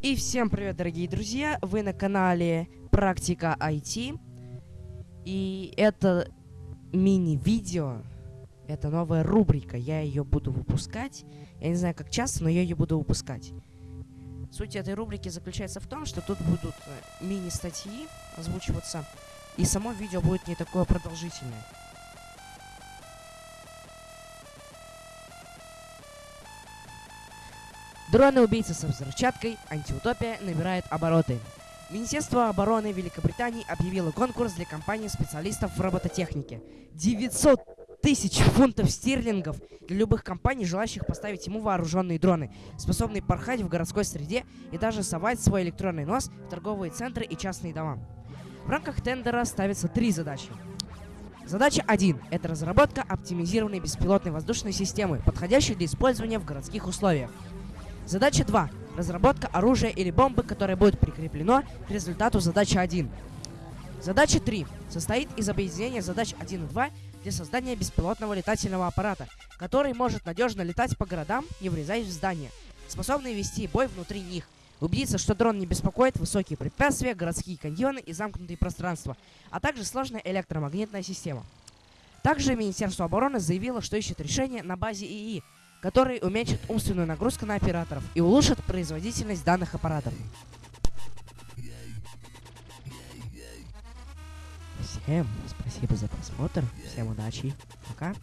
И всем привет, дорогие друзья! Вы на канале Практика IT. И это мини-видео. Это новая рубрика. Я ее буду выпускать. Я не знаю, как часто, но я ее буду выпускать. Суть этой рубрики заключается в том, что тут будут э, мини-статьи озвучиваться. И само видео будет не такое продолжительное. Дроны-убийцы со взрывчаткой, антиутопия набирает обороты. Министерство обороны Великобритании объявило конкурс для компании специалистов в робототехнике. 900 тысяч фунтов стерлингов для любых компаний, желающих поставить ему вооруженные дроны, способные порхать в городской среде и даже совать свой электронный нос в торговые центры и частные дома. В рамках тендера ставятся три задачи. Задача 1 – это разработка оптимизированной беспилотной воздушной системы, подходящей для использования в городских условиях. Задача 2. Разработка оружия или бомбы, которое будет прикреплено к результату задачи 1. Задача 3. Состоит из объединения задач 1 и 2 для создания беспилотного летательного аппарата, который может надежно летать по городам, не врезаясь в здания, способный вести бой внутри них, убедиться, что дрон не беспокоит высокие препятствия, городские каньоны и замкнутые пространства, а также сложная электромагнитная система. Также Министерство обороны заявило, что ищет решение на базе ИИ, который уменьшит умственную нагрузку на операторов и улучшит производительность данных аппаратов. Всем спасибо за просмотр, всем удачи, пока.